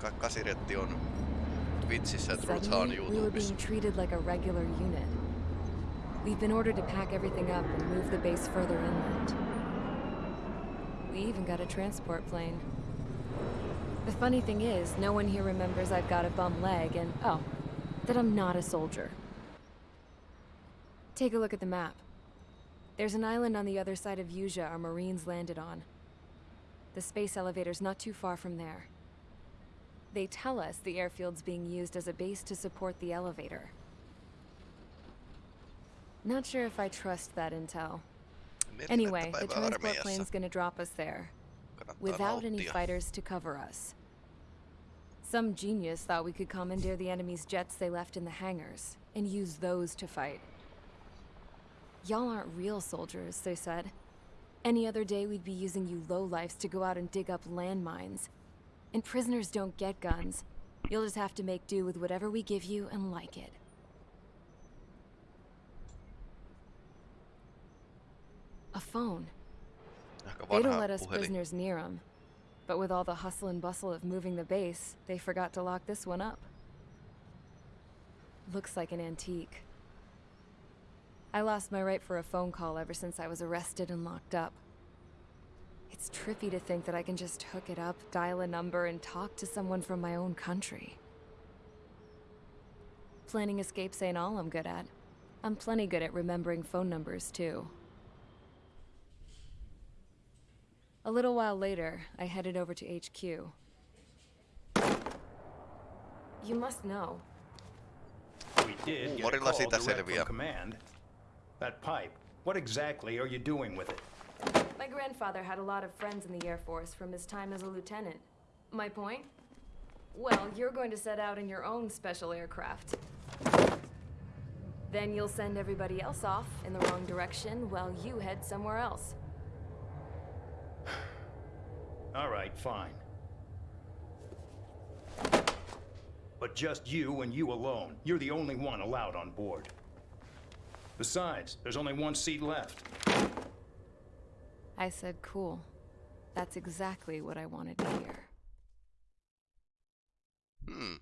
ka kasiretti on Twitchissä ja we were YouTubessa. being treated like a regular unit. We've been ordered to pack everything up and move the base further inland. We even got a transport plane. The funny thing is, no one here remembers I've got a bum leg and, oh, that I'm not a soldier. Take a look at the map. There's an island on the other side of Usea our Marines landed on. The space elevator's not too far from there. They tell us the airfield's being used as a base to support the elevator. Not sure if I trust that intel. Anyway, the transport plane's gonna drop us there, without any fighters to cover us. Some genius thought we could commandeer the enemy's jets they left in the hangars, and use those to fight. Y'all aren't real soldiers, they said. Any other day we'd be using you lowlifes to go out and dig up landmines. And prisoners don't get guns. You'll just have to make do with whatever we give you and like it. A phone. They don't let us prisoners near them. But with all the hustle and bustle of moving the base, they forgot to lock this one up. Looks like an antique. I lost my right for a phone call ever since I was arrested and locked up. It's trippy to think that I can just hook it up, dial a number, and talk to someone from my own country. Planning escapes ain't all I'm good at. I'm plenty good at remembering phone numbers, too. A little while later, I headed over to HQ. You must know. We did get a Huumorilla call siitä direct selviää. from command. That pipe, what exactly are you doing with it? My grandfather had a lot of friends in the Air Force from his time as a lieutenant. My point? Well, you're going to set out in your own special aircraft. Then you'll send everybody else off in the wrong direction while you head somewhere else. All right, fine. But just you and you alone. You're the only one allowed on board. Besides, there's only one seat left. I said, cool. That's exactly what I wanted to hear. Hmm.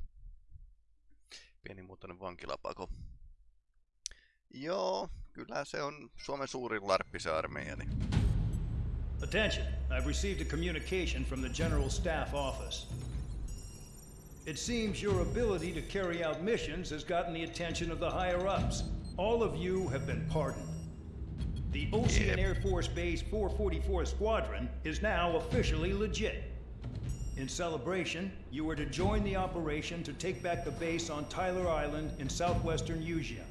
Pienimuotoinen vankilapako. Joo, kyllä se on Suomen suurin larppi se Attention, I've received a communication from the General Staff Office. It seems your ability to carry out missions has gotten the attention of the higher ups. All of you have been pardoned. The Osean. Air Force Base 444 Squadron is now officially legit. In celebration, you are to join the operation to take back the base on Tyler Island in southwestern Usea.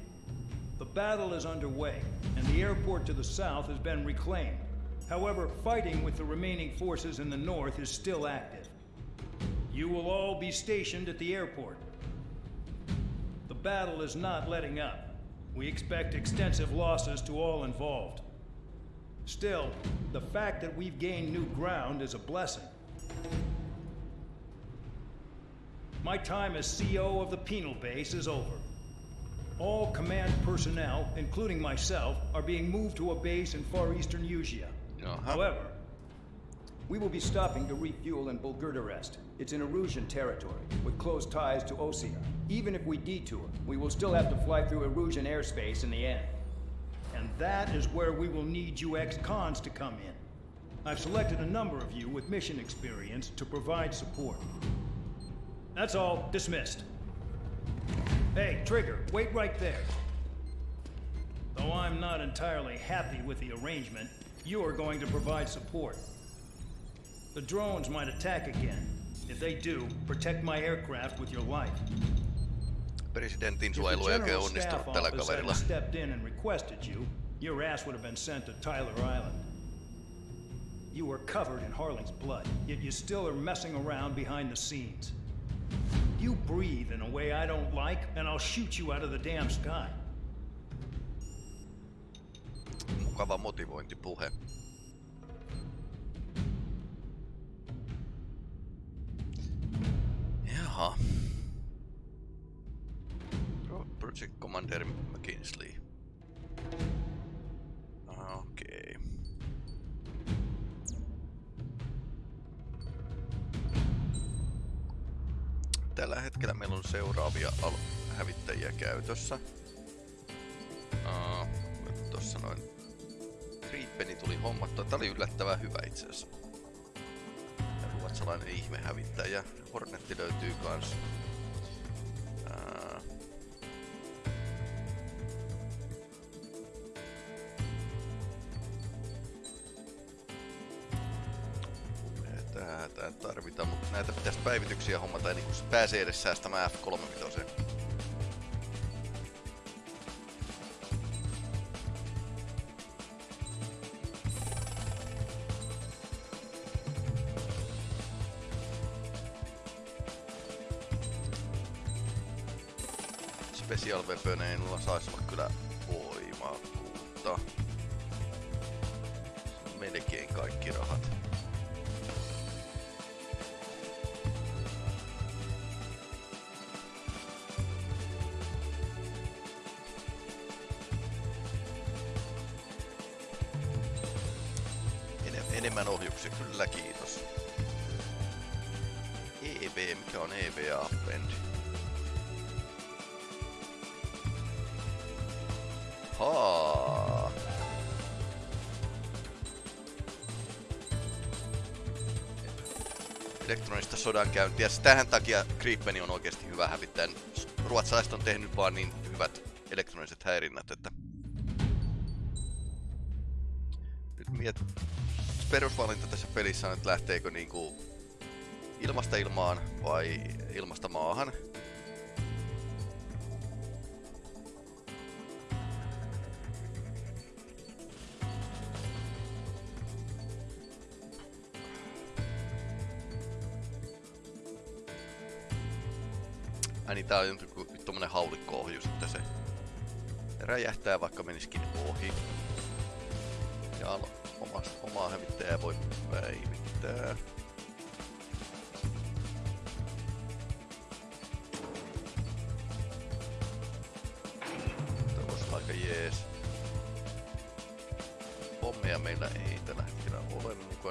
The battle is underway, and the airport to the south has been reclaimed. However, fighting with the remaining forces in the north is still active. You will all be stationed at the airport. The battle is not letting up. We expect extensive losses to all involved. Still, the fact that we've gained new ground is a blessing. My time as CO of the penal base is over. All command personnel, including myself, are being moved to a base in far eastern Usea. Jaha. Uh-huh. However, we will be stopping to refuel in Bulgurdarest. It's in Erusean territory, with close ties to Osea. Even if we detour, we will still have to fly through Erusean airspace in the end. And that is where we will need you ex-cons to come in. I've selected a number of you with mission experience to provide support. That's all. Dismissed. Hey, Trigger, wait right there. Though I'm not entirely happy with the arrangement, you are going to provide support. The drones might attack again. If they do, protect my aircraft with your life. Presidentin suojelu ei oikein General Staff onnistunut tällä kaverilla. stepped in and requested you, your ass would have been sent to Tyler Island. You were covered in Harling's blood, yet you still are messing around behind the scenes. You breathe in a way I don't like, and I'll shoot you out of the damn sky. Mukava motivointipuhe. Jaha. Pro- Project Commander McKinsley. Okei. tällä hetkellä meillä on seuraavia hävittäjiä käytössä. Uh, Tuossa noin Grippeni tuli hommattua. Tää oli yllättävän hyvä itse asiassa. Ja ruotsalainen ihmehävittäjä. Hornetti löytyy kans. Ää, Tää, tarvitaan, mutta näitä pitäisi päivityksiä hommata ennen kuin se pääsee edes säästämään F35. Enemmän ohjuksia, kyllä kiitos. EV, mikä on EVA Append? Haa. Elektronista sodankäyntiä. Tähän takia Gripeni on oikeasti hyvä hävittäjä. Ruotsalaiset on tehnyt vaan niin hyvät elektroniset häirinnät, pelissä on, että lähteekö niinku ilmasta ilmaan vai ilmasta maahan. Ai niin, tää on joku tommonen haulikko-ohjus, että se räjähtää vaikka menisikin ohi.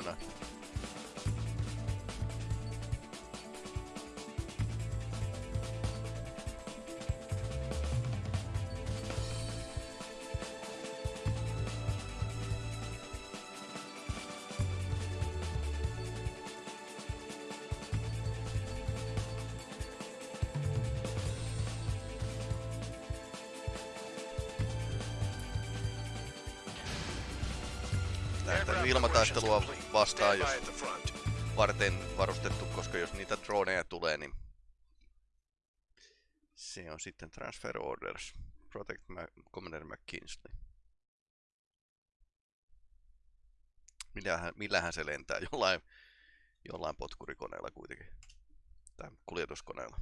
funciona. Yılmaz taştılı oldu. Vastaan, jos varten varustettu, koska jos niitä droneja tulee, niin se on sitten Transfer Orders. Protect Ma- Commander McKinsley. Millähän, millähän se lentää? Jollain, jollain potkurikoneella kuitenkin. Tai kuljetuskoneella.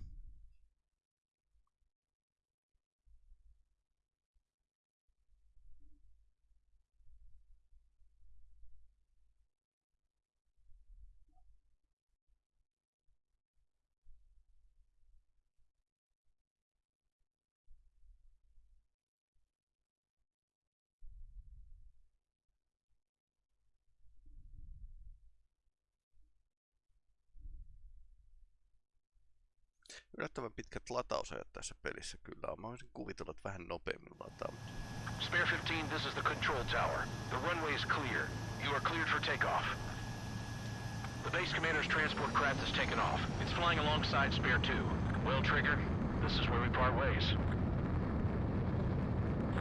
Yllättävän pitkät latausajat tässä pelissä kyllä on. Mä olisin kuvitellut, että vähän nopeammin lataa. Spare 15, this is the control tower. The runway is clear. You are cleared for takeoff. The base commander's transport craft has taken off. It's flying alongside Spare 2. Well, Trigger, this is where we part ways.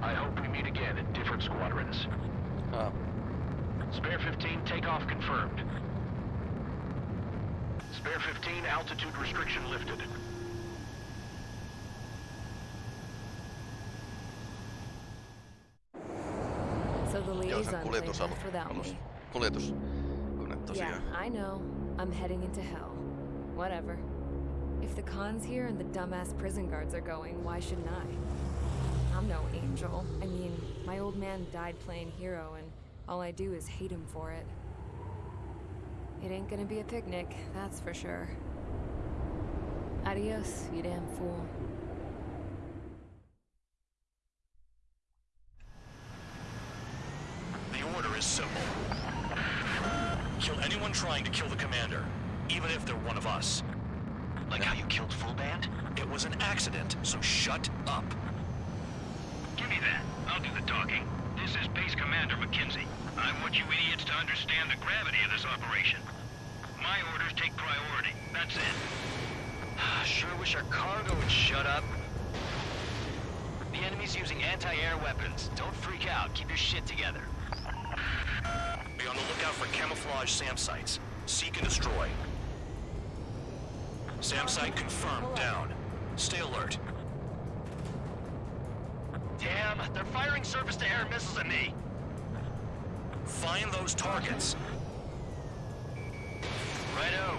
I hope we meet again in different squadrons. Ah, Spare 15, takeoff confirmed. Spare 15, altitude restriction lifted. So the joo, se on liaison plane kuljetusalus. left alus. Kuljetus. Yeah, tosiaan. I know. I'm heading into hell. Whatever. If the con's here and the dumbass prison guards are going, why shouldn't I? I'm no angel. I mean, my old man died playing hero, and all I do is hate him for it. It ain't gonna be a picnic, that's for sure. Adios, you damn fool. The order is simple. Kill anyone trying to kill the commander, even if they're one of us. Like how you killed Full Band? It was an accident, so shut up. Give me that. I'll do the talking. This is Base Commander McKinsey. I want you idiots to understand the gravity of this operation. My orders take priority. That's it. Sure wish our cargo would shut up. The enemy's using anti-air weapons. Don't freak out. Keep your shit together. Be on the lookout for camouflage SAM sites. Seek and destroy. SAM site confirmed, down. Stay alert. Damn, they're firing surface-to-air missiles at me. Find those targets. Righto.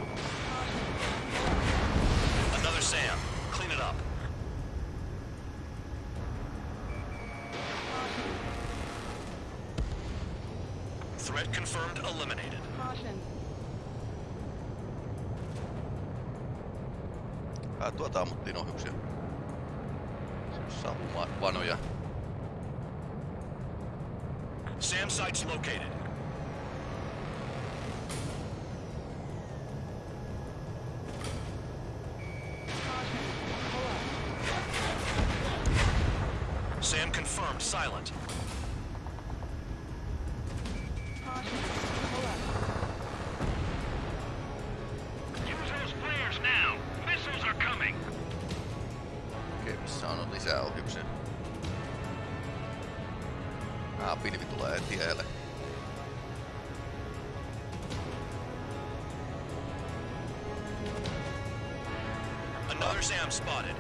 SAM spotted.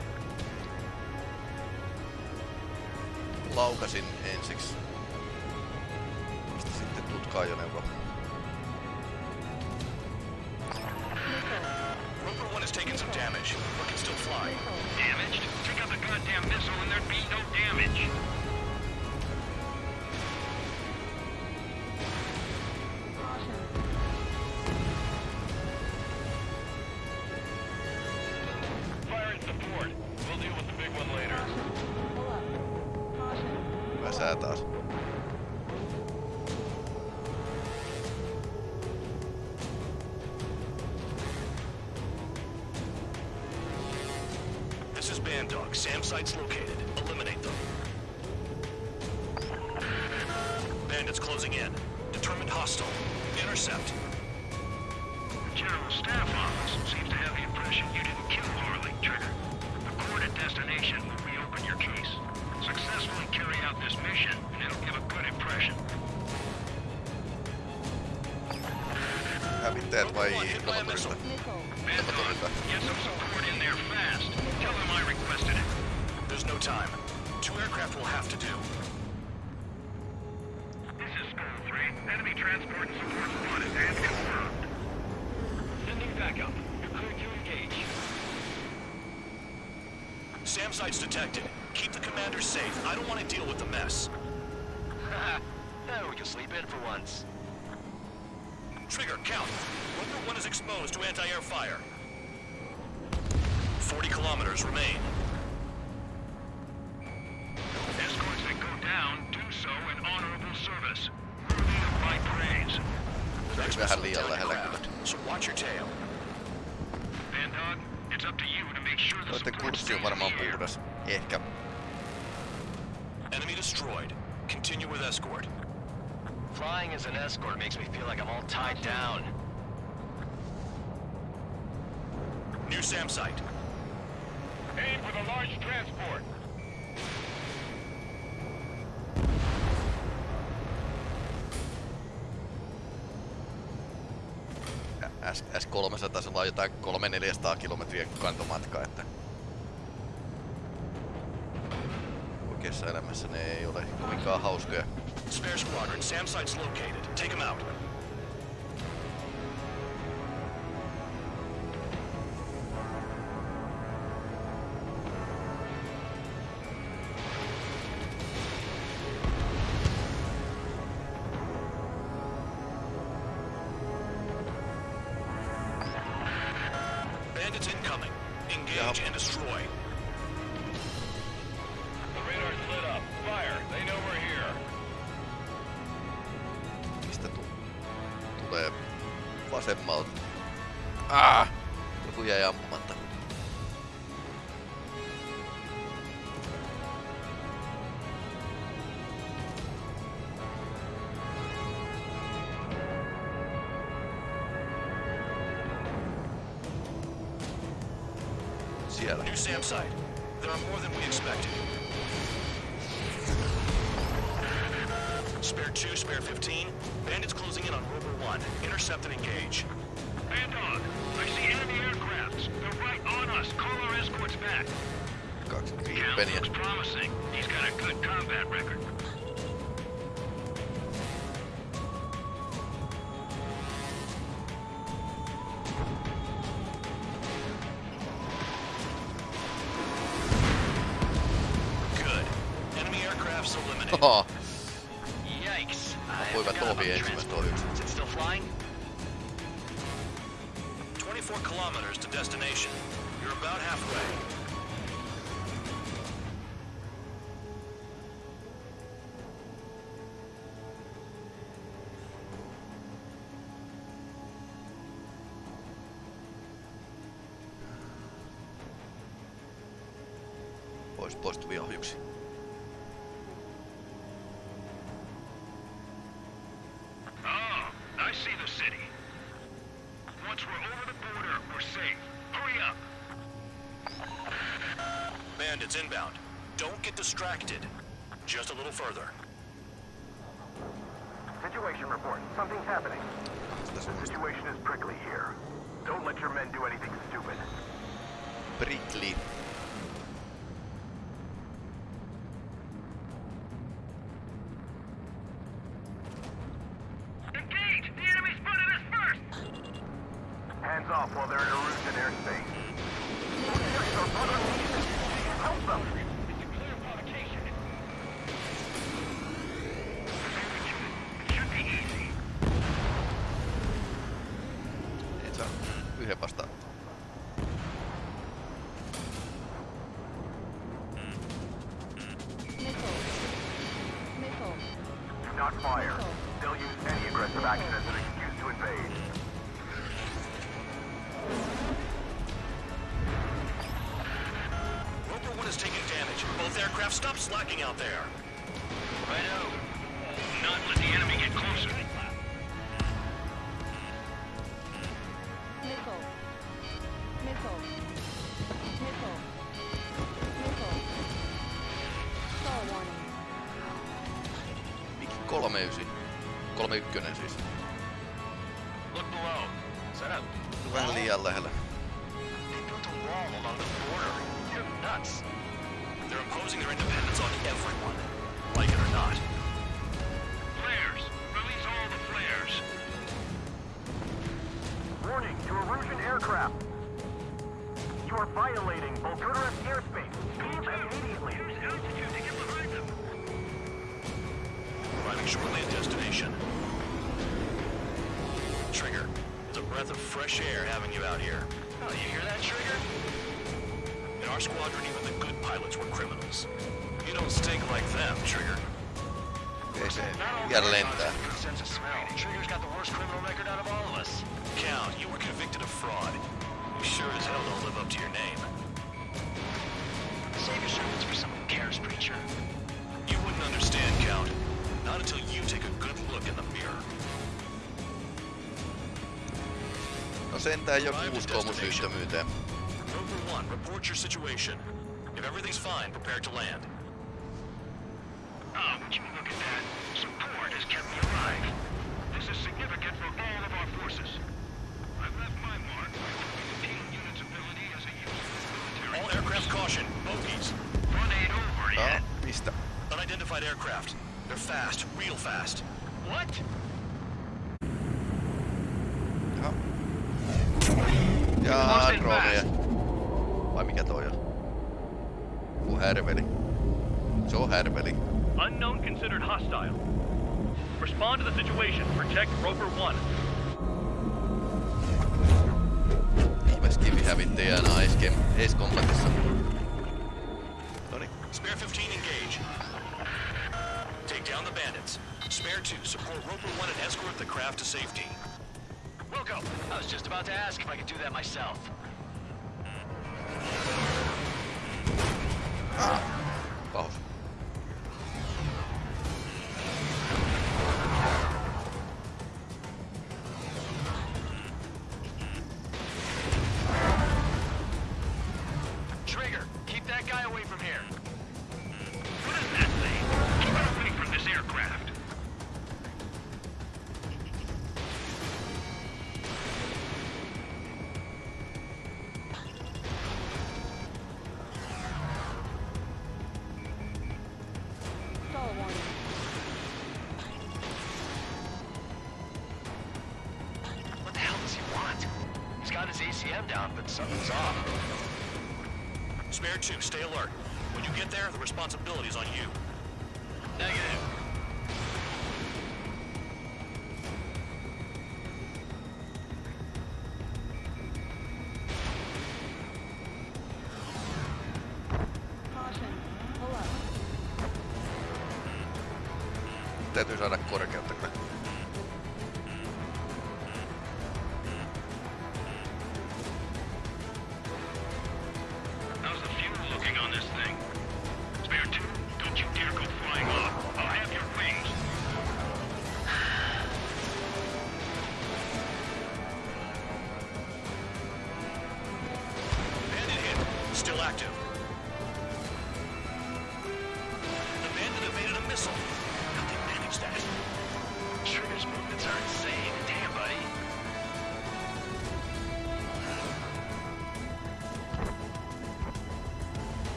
Laukasin ensiksi. Vasta sitten tutka-ajoneuvo. Rover 1 has taken some damage, but can still fly. Damaged? Take out the goddamn missile and there'd be no damage. SAM sites detected. Keep the commander safe. I don't want to deal with the mess. Eh, we can sleep in for once. Trigger, count. Rover 1 is exposed to anti-air fire. 40 kilometers remain. Escorts that go down do so in honorable service. Worthy of my praise. Next vähän missile liian down lähellä craft, so watch your tail. Make sure the Noitten support kurssi on varmaan in the air. puhdas. Ehkä. Enemy destroyed. Continue with escort. Flying as an escort makes me feel like I'm all tied down. New SAM site. Aim for the large transport. S, S300 on jotain 300-400 kilometriä kantomatka, että oikeassa elämässä ne ei ole kovinkaan hauskoja. Spare squadron. SAM site's located. Take them out. Vasemmalta? Ah! Joku jäi ampumatta. Bandits inbound. Don't get distracted. Just a little further. Situation report. Something's happening. The situation is prickly here. Don't let your men do anything stupid. Prickly. Stop out there. Righto. Not let the enemy get closer. Missile. Missile. Missile. Missile. Star warning. Mik 39. 31 siis. Look below. Set up. Vähän liian lähellä. They built a wall along the border. You're nuts. They're imposing their independence on everyone. Like it or not. Flares! Release all the flares! Warning to Erusean aircraft. You are violating Bulgarian airspace. Leave immediately. Use altitude to get behind them! Arriving shortly at destination. Trigger, it's a breath of fresh air having you out here. Oh, you hear that, Trigger? In squadron, even the good pilots were criminals. You don't stink like them, Trigger. Ei se Not all vielä pilots lentää. have a good sense of smell. Trigger's got the worst criminal record out of all of us. Count, you were convicted of fraud. You sure as hell don't live up to your name. Save your sermons for someone who cares, preacher. You wouldn't understand, Count. Not until you take a good look in the mirror. No sentään joku uskoo mun syyttömyyteen. Rover 1, report your situation. If everything's fine, prepare to land. Oh, would you look at that? Support has kept me alive. This is significant for all of our forces. I've left my mark by proving the team unit's ability as a useful military. All aircraft caution, bogies. Run ain't over Joo, yet. mistä? Unidentified aircraft. They're fast, real fast. What? Jaha. Jaa, Lost in drooneja. fast. Vai mikä toi on? Joku härveli. Se on härveli. Unknown considered hostile. Respond to the situation. Protect Rover 1. Ihmeskivi hävittäjänä Ace, Ace Combatissa. Noniin. Spare 15 engage. Take down the bandits. Spare 2, support Rover 1 and escort the craft to safety. Wilco, I was just about to ask if I could do that myself. Pahus. When you get there, the responsibility is on you. Negative.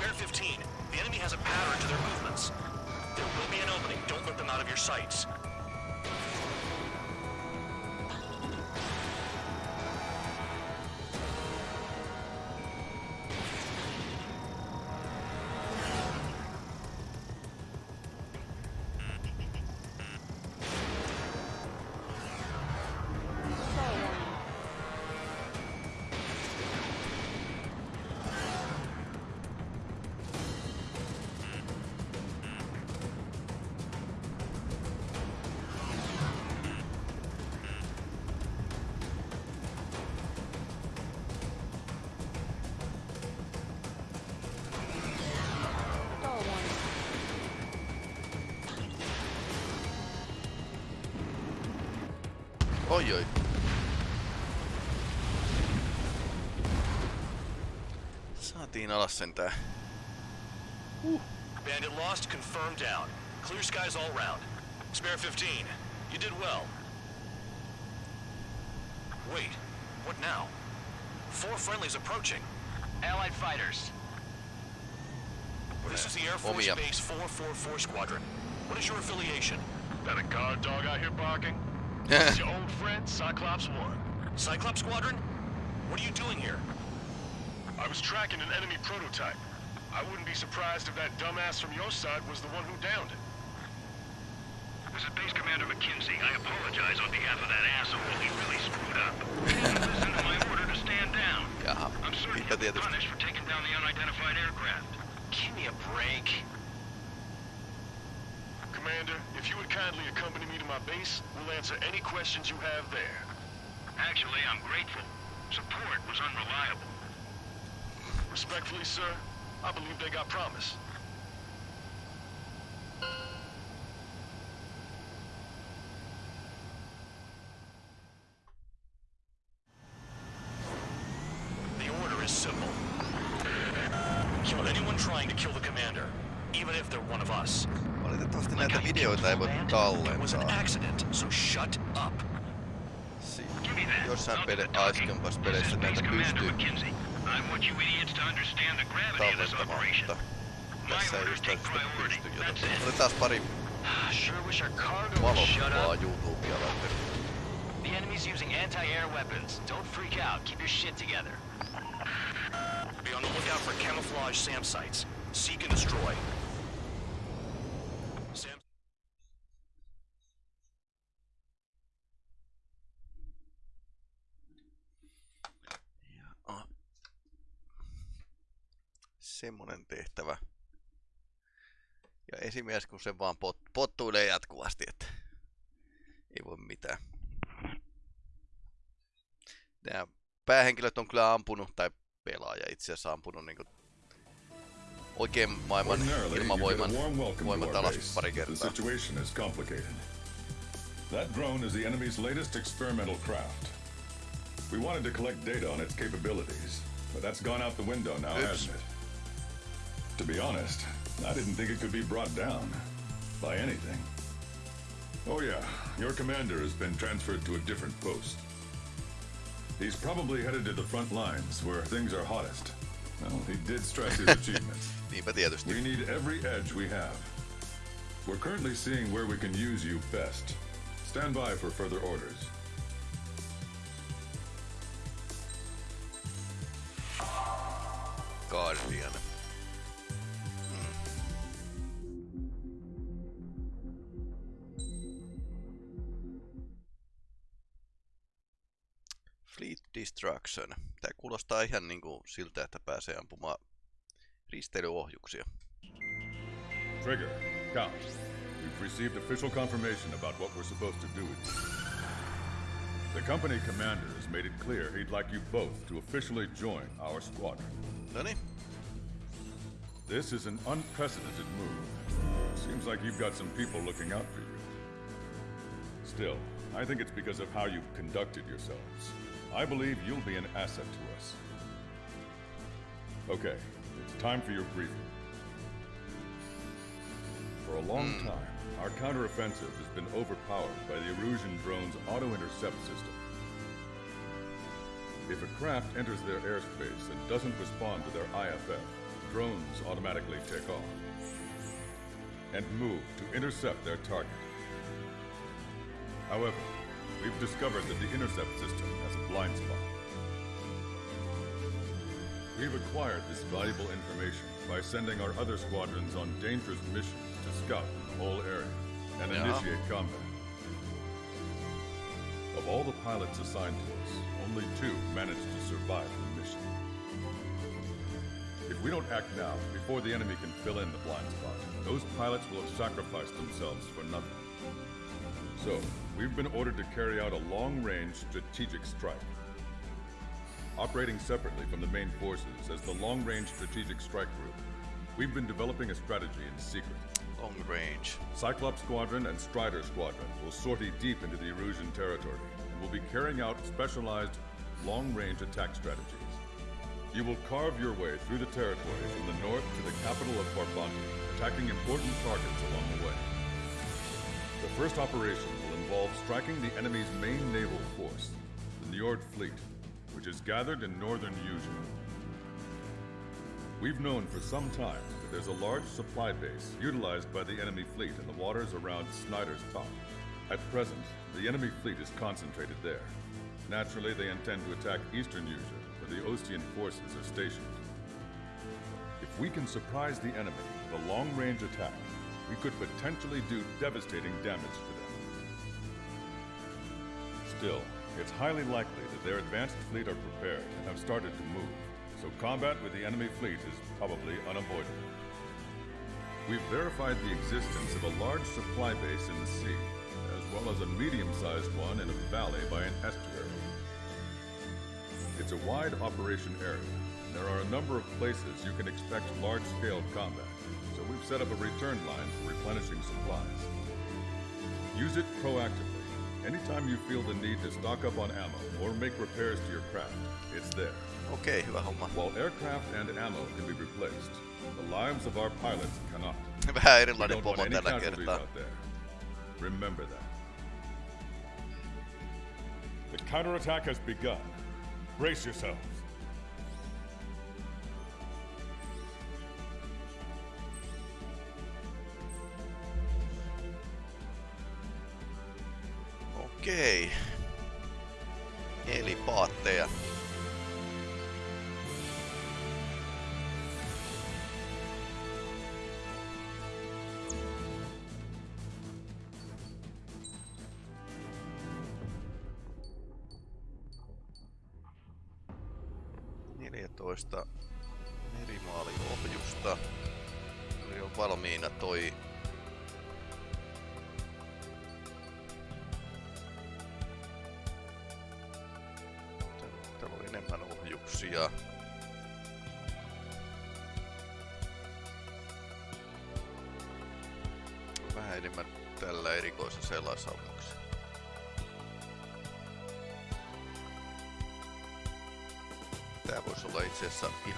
Spare 15. The enemy has a pattern to their movements. There will be an opening. Don't let them out of your sights. Saatiin alas sentään. Uh. Bandit lost, confirmed down. Clear skies all round. Spare 15. You did well. Wait, what now? Four friendlies approaching. Allied fighters. This is the Air Force Omia. Base 444 Squadron. What is your affiliation? That a guard dog out here barking? It's your old friend, Cyclops One. Cyclops Squadron? What are you doing here? I was tracking an enemy prototype. I wouldn't be surprised if that dumbass from your side was the one who downed it. This is Base Commander McKinsey. I apologize on behalf of that asshole. He really screwed up. Listen to my order to stand down. Jaha, I'm certain niinpä he'll be tietysti. punished for taking down the unidentified aircraft. Give me a break. Commander, if you would kindly accompany me to my base, we'll answer any questions you have there. Actually, I'm grateful. Support was unreliable. Respectfully, sir, I believe they got promise. The order is simple. Kill anyone trying to kill the commander, even if they're one of us. Valitettavasti Like näitä how you videoita ei voi It was an tallentaa. accident, so shut up. Si- Give me that. Jossain Now to pele, the talking. aikaisemmassa This peleissä näitä pystyy McKinsey. I want you idiots to understand the gravity of this operation. My tässä ei orders just take välttämättä priority. pysty, That's joten it. otetaan pari Sure wish our cargo would shut up. The enemy's using anti-air weapons. Don't freak out. Keep your shit together. Be on the lookout for camouflage SAM sites. Seek and destroy. Semmonen tehtävä. Ja esimies, kun se vaan pot, pottuilee jatkuvasti, että ei voi mitään. Nämä päähenkilöt on kyllä ampunut, tai pelaaja itse asiassa ampunut niin oikein maailman ilmavoiman voimat alas pari kertaa. That drone is the enemy's latest experimental craft. We wanted to collect data on its capabilities, but that's gone out the window now, Oops. hasn't it? To be honest, I didn't think it could be brought down by anything. Oh yeah, your commander has been transferred to a different post. He's probably headed to the front lines where things are hottest. Well, he did stress his achievements. Niinpä tietysti. We need every edge we have. We're currently seeing where we can use you best. Stand by for further orders. Fleet Destruction. Tää kuulostaa ihan niinku siltä, että pääsee ampumaan risteilyohjuksia. Trigger, Count. We've received official confirmation about what we're supposed to do with you. The company commander has made it clear he'd like you both to officially join our squadron. Noniin, This is an unprecedented move. Seems like you've got some people looking out for you. Still, I think it's because of how you've conducted yourselves. I believe you'll be an asset to us. Okay, it's time for your briefing. For a long hmm. time, our counteroffensive has been overpowered by the Erusean drone's auto-intercept system. If a craft enters their airspace and doesn't respond to their IFF, drones automatically take off and move to intercept their target. However, we've discovered that the intercept system has a blind spot. We've acquired this valuable information by sending our other squadrons on dangerous missions to scout the whole area and Yeah. initiate combat. Of all the pilots assigned to us, only two managed to survive the mission. If we don't act now, before the enemy can fill in the blind spot, those pilots will have sacrificed themselves for nothing. So, we've been ordered to carry out a long-range strategic strike. Operating separately from the main forces as the Long-Range Strategic Strike Group, we've been developing a strategy in secret. long range. Cyclops Squadron and Strider Squadron will sortie deep into the Erusean territory and will be carrying out specialized long-range attack strategies. You will carve your way through the territory from the north to the capital of Farbanti, attacking important targets along the way. The first operation will involve striking the enemy's main naval force, the Njord Fleet, which is gathered in northern Usea. We've known for some time that there's a large supply base utilized by the enemy fleet in the waters around Snyder's Top. At present, the enemy fleet is concentrated there. Naturally, they intend to attack eastern Usea, where the Osean forces are stationed. If we can surprise the enemy with a long-range attack, we could potentially do devastating damage to them. Still, it's highly likely that their advanced fleet are prepared and have started to move, so combat with the enemy fleet is probably unavoidable. We've verified the existence of a large supply base in the sea, as well as a medium-sized one in a valley by an estuary. It's a wide operation area, and there are a number of places you can expect large-scale combat, so we've set up a return line for replenishing supplies. Use it proactively. Anytime you feel the need to stock up on ammo or make repairs to your craft, it's there. Okei, hyvä homma. While aircraft and ammo can be replaced, the lives of our pilots cannot. Vähän erilainen pomo tällä kertaa. Remember that. The counterattack has begun. Brace yourselves. Okei. Eli paatteja.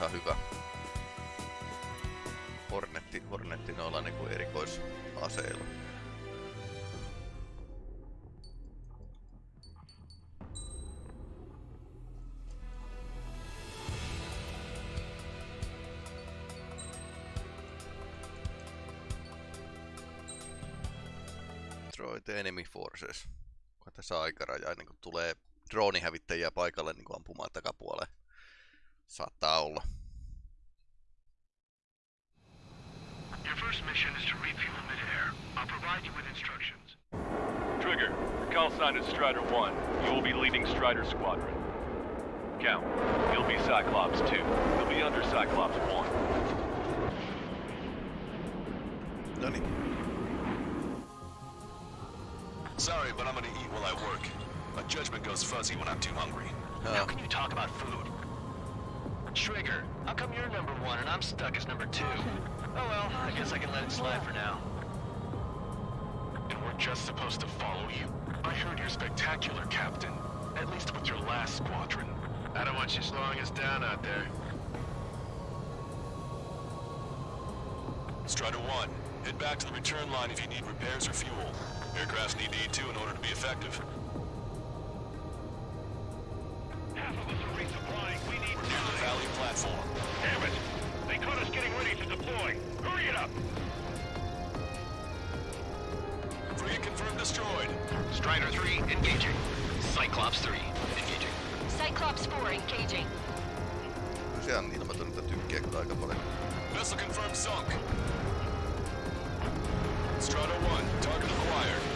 Ihan hyvä Hornetti, Hornetti noilla niinku erikoisaseilla. Destroy enemy forces. Onko tässä aikaraja ennen kuin tulee droonihävittäjiä paikalle niin kuin ampumaan takapuoleen? Saattaa olla. Your first mission is to refuel midair. I'll provide you with instructions. Trigger, your call sign is Strider 1. You will be leading Strider Squadron. Count, you'll be Cyclops 2. You'll be under Cyclops 1. No niin. Sorry, but I'm gonna eat while I work. My judgment goes fuzzy when I'm too hungry. How oh. can you talk about food? Trigger, how come you're number one and I'm stuck as number two? Oh well, I guess I can let it slide for now. And we're just supposed to follow you? I heard you're spectacular, Captain. At least with your last squadron. I don't want you slowing us down out there. Strider 1, head back to the return line if you need repairs or fuel. Aircrafts need E2 in order to be effective. Half of us Valley platform. Damn it! They caught us getting ready to deploy. Hurry it up! Frigate confirmed destroyed. Strider 3, engaging. Cyclops 3, engaging. Cyclops 4 engaging. Se on ilmaton, että tykkää kyllä aika paljon. Vessel confirmed sunk. Strider 1, target acquired.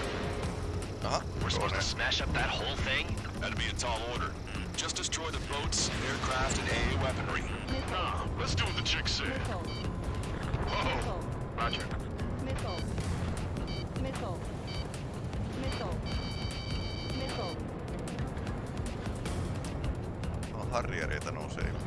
Aha, We're supposed to smash up that whole thing? That'd be a tall order. Hmm. Just destroy the boats, aircraft, and AA weaponry. Nah, let's do what the chick said. Missile. Whoa! Roger. Missile. Missile. Missile. Missile. Harriereita nousee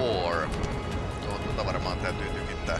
4. Tuota varmaan täytyy tykittää.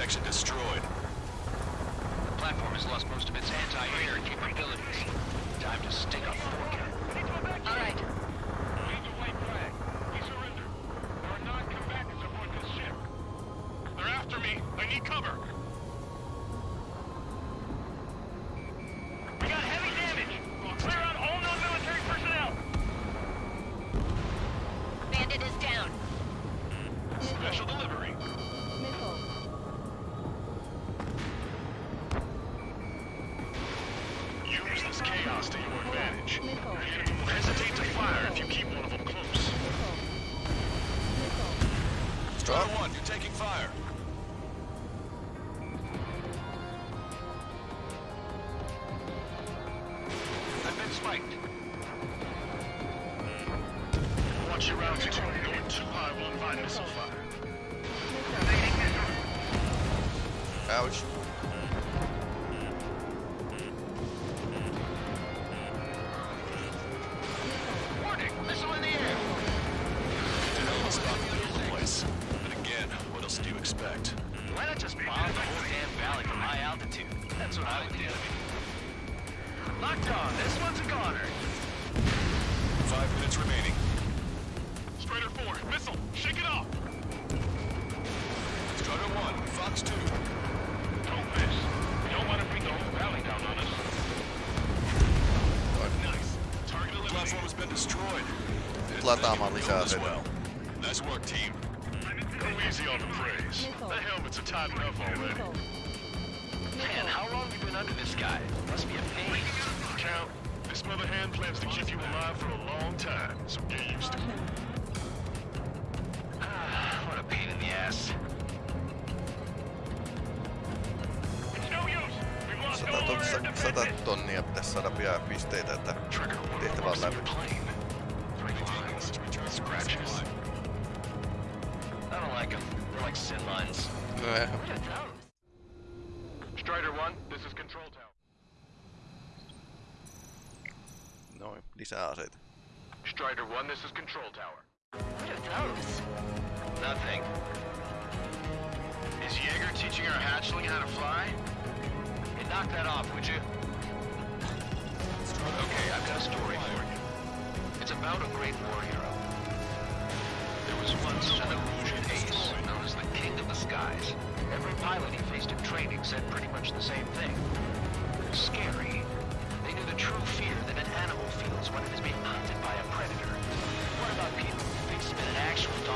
section destroyed. The platform has lost most of its anti-air capabilities. Time to stick up. lataamaan lisää aseita. Nice work, team. Go easy on the praise. The helmets are tight enough already. Man, how long have you been under this guy? Must be a pain. Count, this mother hand plans to keep you alive for a long time, so get used to it. Ah, what a pain in the ass. Sata, tonnia pitäisi saada pian pisteitä, että tehtävä on läpi.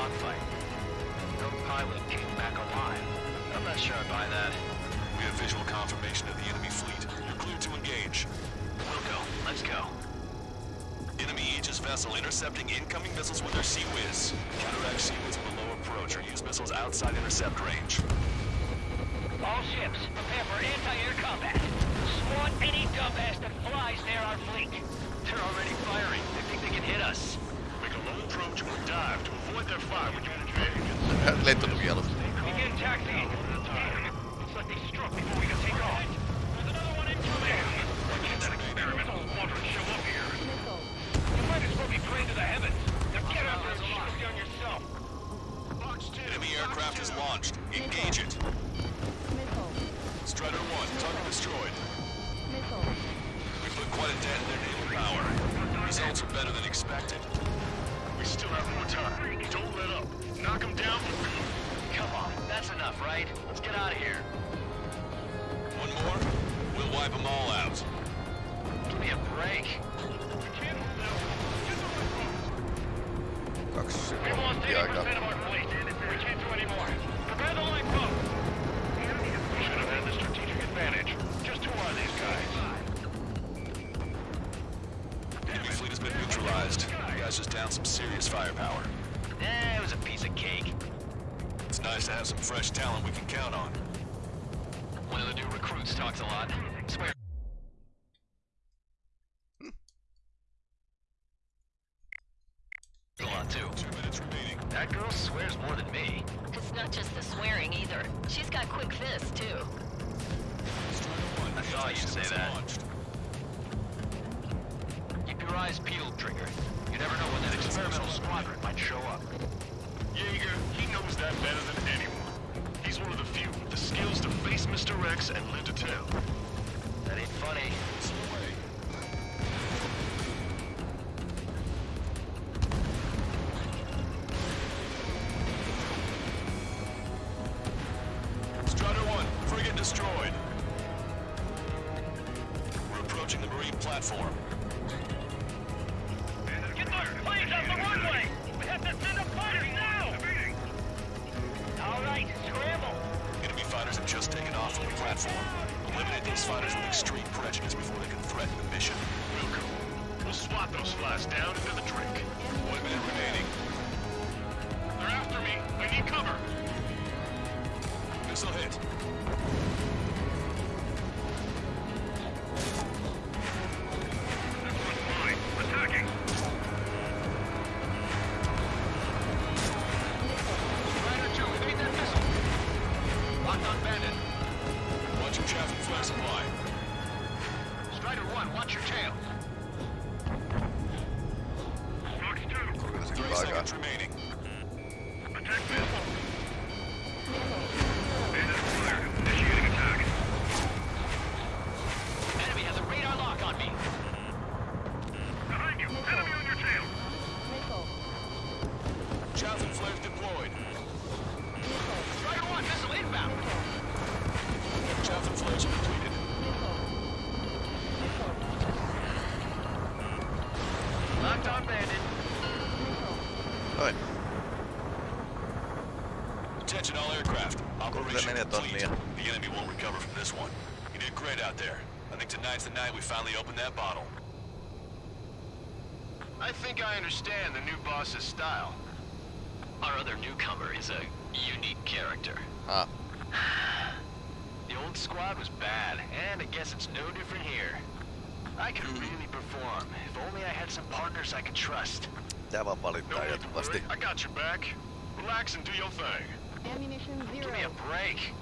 dogfight. No pilot came back alive. I'm not sure I buy that. We have visual confirmation of the enemy fleet. You're clear to engage. Wilco, let's go. Enemy Aegis vessel intercepting incoming missiles with their CIWS. Counteract CIWS below approach or use missiles outside intercept range. All ships, prepare for anti-air combat. Swat any dumbass that flies near our fleet. They're already firing. They think they can hit us approach or dive to avoid their fire when you. Let them yell. Begin taxiing. It's like they struck before we got smashes down some serious firepower. Eh, it was a piece of cake. It's nice to have some fresh talent we can count on. One of the new recruits talks a lot. Swear tonight's the night we finally open that bottle. I think I understand the new boss's style. Our other newcomer is a unique character. Huh. The old squad was bad, and I guess it's no different here. I could hmm. really perform, if only I had some partners I could trust. Tämä valittaa jatkuvasti. I got your back. Relax and do your thing. Ammunition zero. Give me a break.